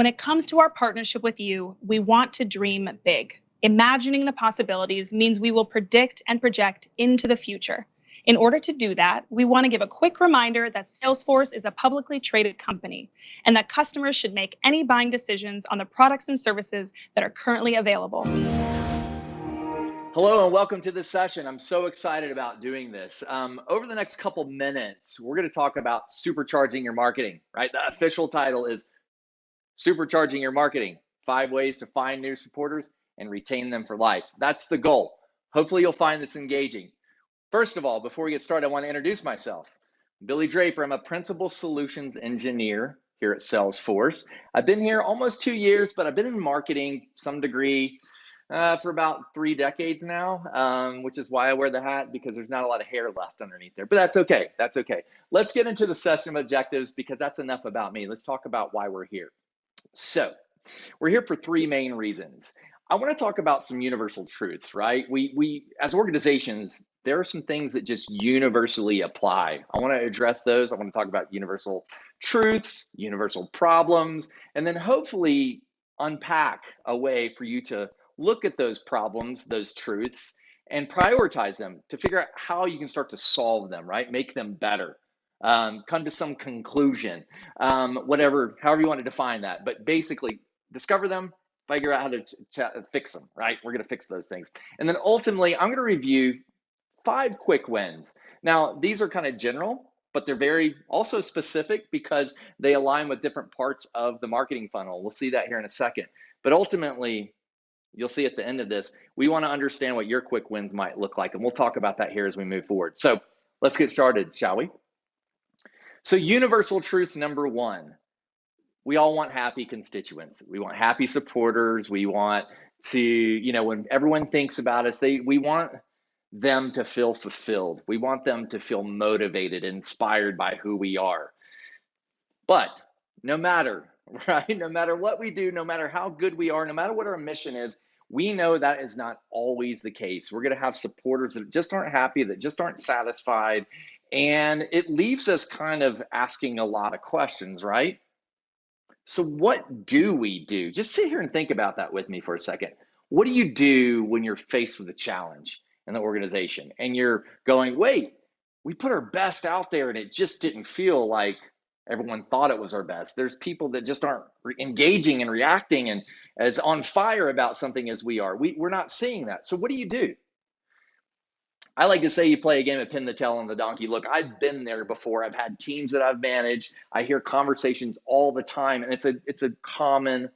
When it comes to our partnership with you, we want to dream big. Imagining the possibilities means we will predict and project into the future. In order to do that, we want to give a quick reminder that Salesforce is a publicly traded company and that customers should make any buying decisions on the products and services that are currently available. Hello and welcome to this session. I'm so excited about doing this. Um, over the next couple minutes, we're going to talk about supercharging your marketing, right? The official title is Supercharging Your Marketing Five Ways to Find New Supporters and Retain Them for Life. That's the goal. Hopefully, you'll find this engaging. First of all, before we get started, I want to introduce myself. Billy Draper. I'm a Principal Solutions Engineer here at Salesforce. I've been here almost two years, but I've been in marketing some degree uh, for about three decades now, um, which is why I wear the hat because there's not a lot of hair left underneath there. But that's okay. That's okay. Let's get into the session objectives because that's enough about me. Let's talk about why we're here. So, we're here for three main reasons. I want to talk about some universal truths, right? We we as organizations, there are some things that just universally apply. I want to address those. I want to talk about universal truths, universal problems, and then hopefully unpack a way for you to look at those problems, those truths, and prioritize them to figure out how you can start to solve them, right? Make them better. Um, come to some conclusion, um, whatever, however you want to define that. But basically, discover them, figure out how to, to fix them, right? We're going to fix those things. And then ultimately, I'm going to review five quick wins. Now, these are kind of general, but they're very also specific because they align with different parts of the marketing funnel. We'll see that here in a second. But ultimately, You'll see at the end of this, we want to understand what your quick wins might look like, and we'll talk about that here as we move forward. So let's get started, shall we? So, universal truth number one we all want happy constituents. We want happy supporters. We want to, you know, when everyone thinks about us, they we want them to feel fulfilled. We want them to feel motivated, inspired by who we are. But no matter right? No matter what we do, no matter how good we are, no matter what our mission is, we know that is not always the case. We're going to have supporters that just aren't happy, that just aren't satisfied. And it leaves us kind of asking a lot of questions, right? So, what do we do? Just sit here and think about that with me for a second. What do you do when you're faced with a challenge in the organization and you're going, wait, we put our best out there and it just didn't feel like everyone thought it was our best. There's people that just aren't re- engaging and reacting and as on fire about something as we are. We, we're not seeing that. So what do you do? I like to say you play a game of pin the tail on the donkey. Look, I've been there before. I've had teams that I've managed. I hear conversations all the time, and it's a it's a common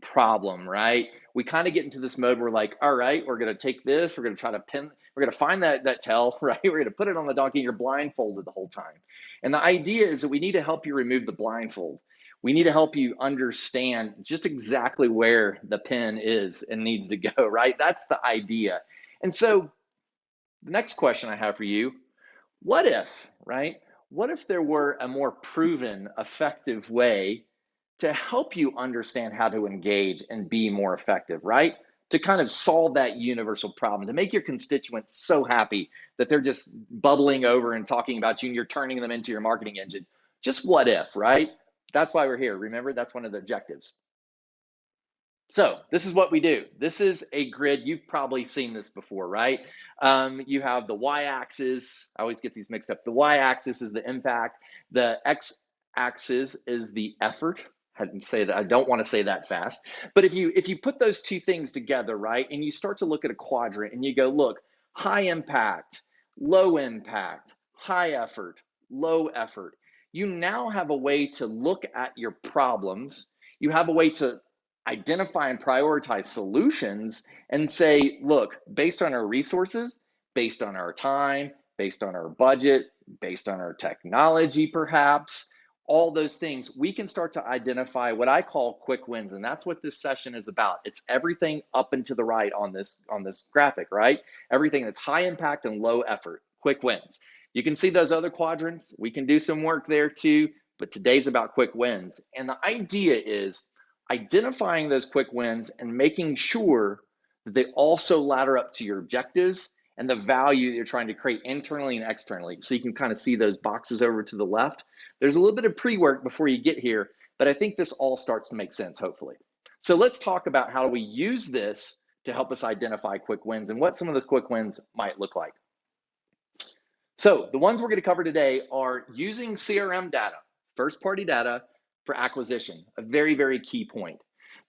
problem, right? We kind of get into this mode where like, all right, we're gonna take this, we're gonna try to pin, we're gonna find that that tail, right? We're gonna put it on the donkey, and you're blindfolded the whole time. And the idea is that we need to help you remove the blindfold. We need to help you understand just exactly where the pin is and needs to go, right? That's the idea. And so the next question I have for you, what if, right? What if there were a more proven, effective way to help you understand how to engage and be more effective, right? To kind of solve that universal problem, to make your constituents so happy that they're just bubbling over and talking about you and you're turning them into your marketing engine. Just what if, right? That's why we're here. Remember, that's one of the objectives. So this is what we do. This is a grid. You've probably seen this before, right? Um, you have the y-axis. I always get these mixed up. The y-axis is the impact. The x-axis is the effort, I didn't say that. I don't want to say that fast. But if you if you put those two things together, right, and you start to look at a quadrant and you go, look, high impact, low impact, high effort, low effort. You now have a way to look at your problems. You have a way to identify and prioritize solutions and say, look, based on our resources, based on our time, based on our budget, based on our technology, perhaps, all those things, we can start to identify what I call quick wins. And that's what this session is about. It's everything up and to the right on this, on this graphic, right? Everything that's high impact and low effort, quick wins. You can see those other quadrants. We can do some work there too, but today's about quick wins. And the idea is identifying those quick wins and making sure that they also ladder up to your objectives and the value you're trying to create internally and externally. So you can kind of see those boxes over to the left there's a little bit of pre-work before you get here But I think this all starts to make sense, hopefully. So let's talk about how we use this to help us identify quick wins and what some of those quick wins might look like. So the ones we're going to cover today are using CRM data, first party data for acquisition, a very, very key point.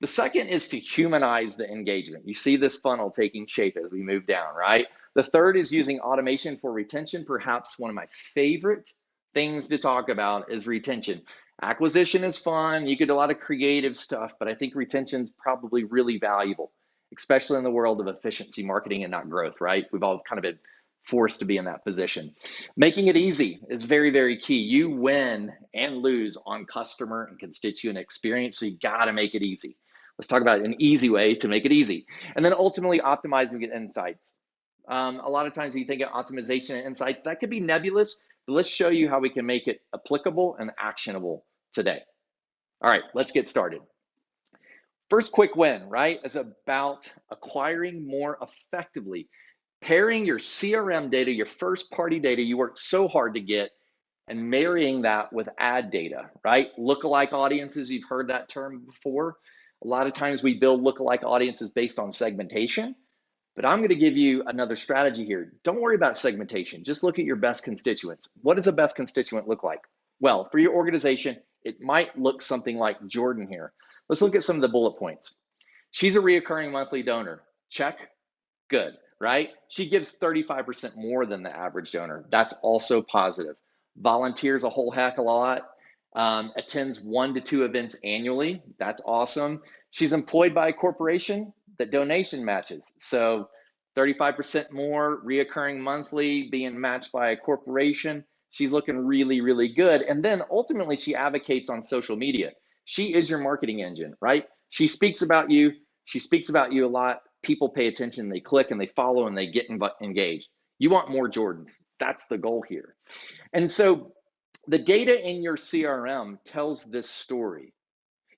The second is to humanize the engagement. You see this funnel taking shape as we move down, right? The third is using automation for retention. Perhaps one of my favorite things to talk about is retention. Acquisition is fun. You get a lot of creative stuff, but I think retention is probably really valuable, especially in the world of efficiency marketing and not growth, right? We've all kind of been forced to be in that position. Making it easy is very, very key. You win and lose on customer and constituent experience, so you got to make it easy. Let's talk about an easy way to make it easy. And then ultimately optimizing get insights. Um, a lot of times you think of optimization and insights, that could be nebulous, but let's show you how we can make it applicable and actionable today. All right, let's get started. First quick win, right, is about acquiring more effectively pairing your CRM data, your first party data you worked so hard to get, and marrying that with ad data, right? Lookalike audiences, you've heard that term before. A lot of times we build lookalike audiences based on segmentation, but I'm gonna give you another strategy here. Don't worry about segmentation, just look at your best constituents. What does a best constituent look like? Well, for your organization, it might look something like Jordan here. Let's look at some of the bullet points. She's a reoccurring monthly donor. Check, good right? She gives 35% more than the average donor. That's also positive. Volunteers a whole heck of a lot. Um, attends one to two events annually. That's awesome. She's employed by a corporation that donation matches. So 35% more reoccurring monthly being matched by a corporation. She's looking really, really good. And then ultimately, she advocates on social media. She is your marketing engine, right? She speaks about you. She speaks about you a lot people pay attention, they click and they follow and they get engaged. You want more Jordans. That's the goal here. And so the data in your CRM tells this story.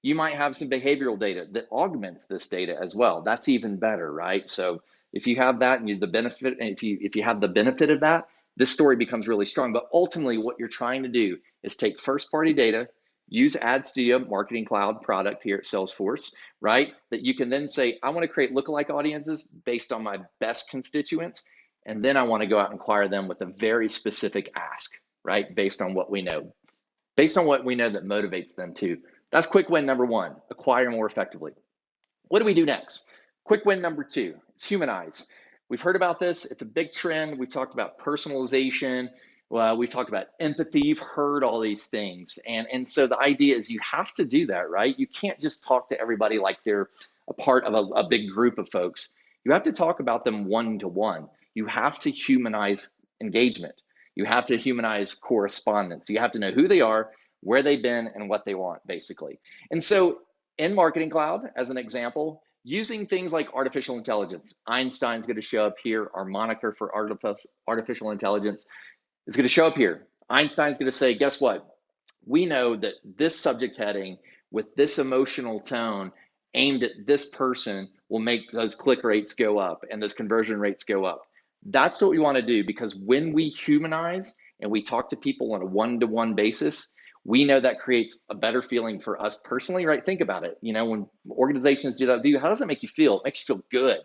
You might have some behavioral data that augments this data as well. That's even better, right? So if you have that and you the benefit, if you if you have the benefit of that, this story becomes really strong. But ultimately, what you're trying to do is take first party data, use Ad Studio Marketing Cloud product here at Salesforce, right? That you can then say, I want to create lookalike audiences based on my best constituents. And then I want to go out and acquire them with a very specific ask, right? Based on what we know, based on what we know that motivates them to. That's quick win number one, acquire more effectively. What do we do next? Quick win number two, it's humanize. We've heard about this. It's a big trend. We've talked about personalization. Well, we've talked about empathy. You've heard all these things. And, and so the idea is you have to do that, right? You can't just talk to everybody like they're a part of a, a big group of folks. You have to talk about them one to one. You have to humanize engagement. You have to humanize correspondence. You have to know who they are, where they've been, and what they want, basically. And so in Marketing Cloud, as an example, using things like artificial intelligence, Einstein's going to show up here, our moniker for artificial intelligence is going to show up here. Einstein's going to say, guess what? We know that this subject heading with this emotional tone aimed at this person will make those click rates go up and those conversion rates go up. That's what we want to do because when we humanize and we talk to people on a one to one basis, we know that creates a better feeling for us personally, right? Think about it. You know, when organizations do that view, how does it make you feel? It makes you feel good.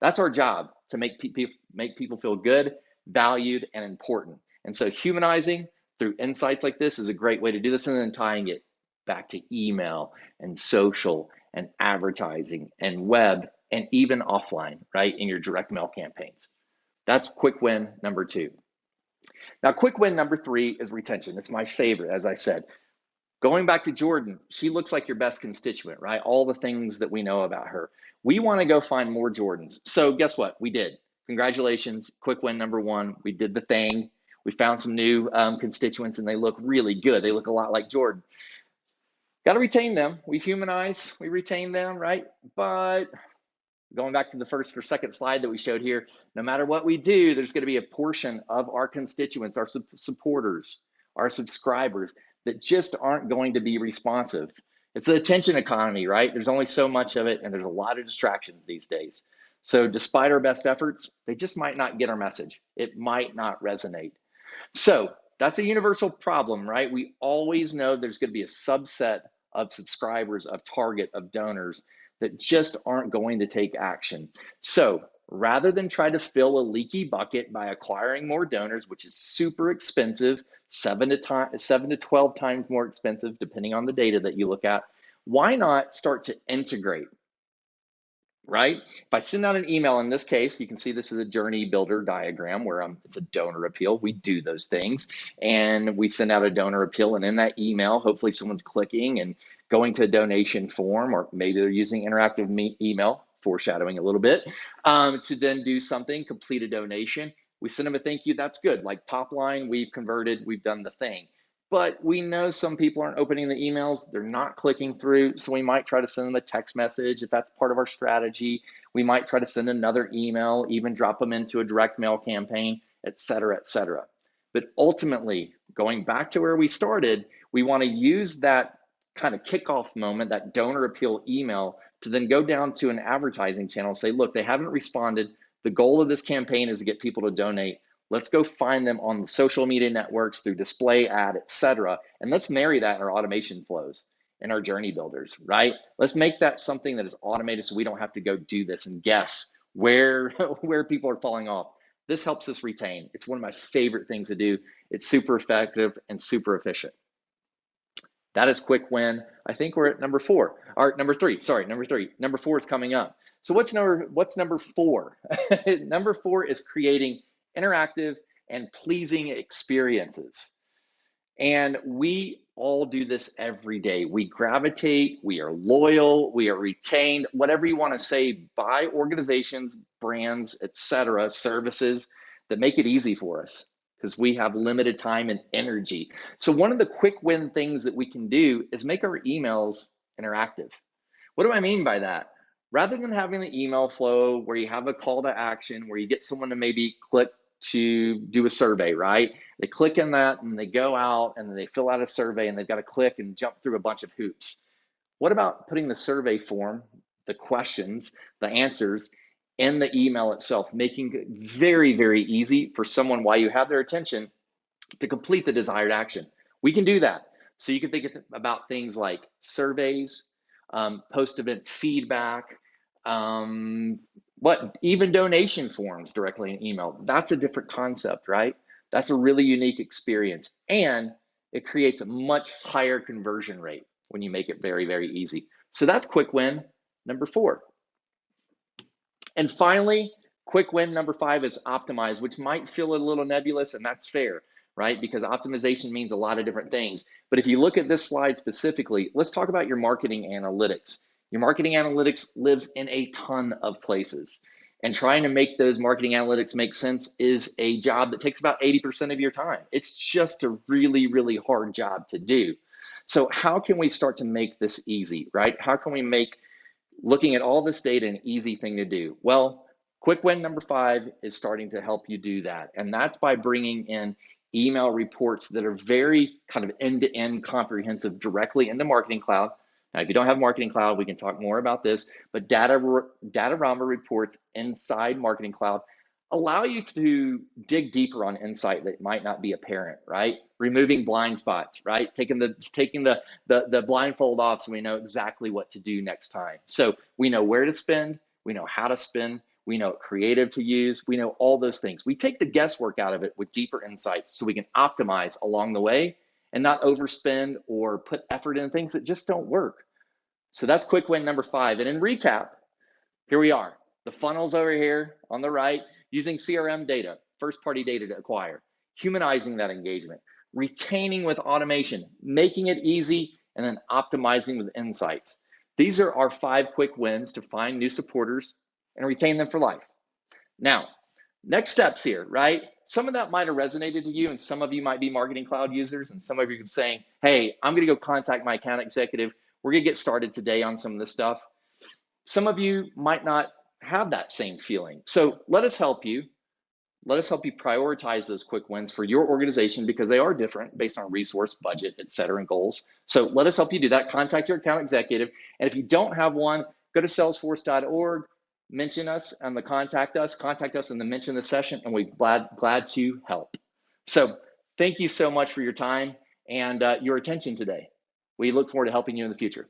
That's our job to make people make people feel good, valued, and important. And so humanizing through insights like this is a great way to do this and then tying it back to email and social and advertising and web and even offline, right, in your direct mail campaigns. That's quick win number two. Now, quick win number three is retention. It's my favorite, as I said. Going back to Jordan, she looks like your best constituent, right? All the things that we know about her. We want to go find more Jordans. So, guess what? We did. Congratulations. Quick win number one. We did the thing. We found some new um, constituents and they look really good. They look a lot like Jordan. Got to retain them. We humanize, we retain them, right? But going back to the first or second slide that we showed here, no matter what we do, there's going to be a portion of our constituents, our supporters, our subscribers that just aren't going to be responsive. It's the attention economy, right? There's only so much of it, and there's a lot of distractions these days. So, despite our best efforts, they just might not get our message. It might not resonate. So that's a universal problem, right? We always know there's going to be a subset of subscribers, of target, of donors that just aren't going to take action. So rather than try to fill a leaky bucket by acquiring more donors, which is super expensive, seven to, time, seven to 12 times more expensive, depending on the data that you look at, why not start to integrate? Right? If I send out an email in this case, you can see this is a journey builder diagram where um, it's a donor appeal. We do those things and we send out a donor appeal. And in that email, hopefully someone's clicking and going to a donation form, or maybe they're using interactive email, foreshadowing a little bit, um, to then do something, complete a donation. We send them a thank you. That's good. Like top line, we've converted, we've done the thing but we know some people aren't opening the emails, they're not clicking through, so we might try to send them a text message if that's part of our strategy. We might try to send another email, even drop them into a direct mail campaign, et cetera, et cetera. But ultimately, going back to where we started, we want to use that kind of kickoff moment, that donor appeal email, to then go down to an advertising channel, and say, look, they haven't responded. The goal of this campaign is to get people to donate. Let's go find them on the social media networks through display ad, etc. And let's marry that in our automation flows in our journey builders, right? Let's make that something that is automated so we don't have to go do this and guess where where people are falling off. This helps us retain. It's one of my favorite things to do. It's super effective and super efficient. That is quick win. I think we're at number four, or number three, sorry, number three. Number four is coming up. So what's number what's number four? number four is creating interactive, and pleasing experiences. And we all do this every day. We gravitate, we are loyal, we are retained, whatever you want to say, by organizations, brands, etc., services that make it easy for us because we have limited time and energy. So one of the quick win things that we can do is make our emails interactive. What do I mean by that? Rather than having the email flow where you have a call to action, where you get someone to maybe click to do a survey, right? They click in that and they go out and they fill out a survey and they've got to click and jump through a bunch of hoops. What about putting the survey form, the questions, the answers in the email itself, making it very, very easy for someone while you have their attention to complete the desired action? We can do that. So you can think about things like surveys, um, post-event feedback, um, what even donation forms directly in email. That's a different concept, right? That's a really unique experience. And it creates a much higher conversion rate when you make it very, very easy. So that's quick win number four. And finally, quick win number five is optimize, which might feel a little nebulous, and that's fair, right? Because optimization means a lot of different things. But if you look at this slide specifically, let's talk about your marketing analytics. Your marketing analytics lives in a ton of places. And trying to make those marketing analytics make sense is a job that takes about 80% of your time. It's just a really, really hard job to do. So, how can we start to make this easy, right? How can we make looking at all this data an easy thing to do? Well, quick win number five is starting to help you do that. And that's by bringing in email reports that are very kind of end to end comprehensive directly into Marketing Cloud now, if you don't have Marketing Cloud, we can talk more about this, but data, Datorama reports inside Marketing Cloud allow you to dig deeper on insight that might not be apparent, right? Removing blind spots, right? Taking the taking the, the the blindfold off so we know exactly what to do next time. So we know where to spend, we know how to spend, we know creative to use, we know all those things. We take the guesswork out of it with deeper insights so we can optimize along the way and not overspend or put effort in things that just don't work. So that's quick win number five. And in recap, here we are. The funnels over here on the right, using CRM data, first party data to acquire, humanizing that engagement, retaining with automation, making it easy, and then optimizing with insights. These are our five quick wins to find new supporters and retain them for life. Now, next steps here, right? Some of that might have resonated to you, and some of you might be marketing cloud users, and some of you are saying, hey, I'm gonna go contact my account executive. We're gonna get started today on some of this stuff. Some of you might not have that same feeling. So let us help you. Let us help you prioritize those quick wins for your organization because they are different based on resource, budget, et cetera, and goals. So let us help you do that. Contact your account executive. And if you don't have one, go to salesforce.org mention us on the contact us, contact us in the mention the session, and we're glad glad to help. So thank you so much for your time and uh, your attention today. We look forward to helping you in the future.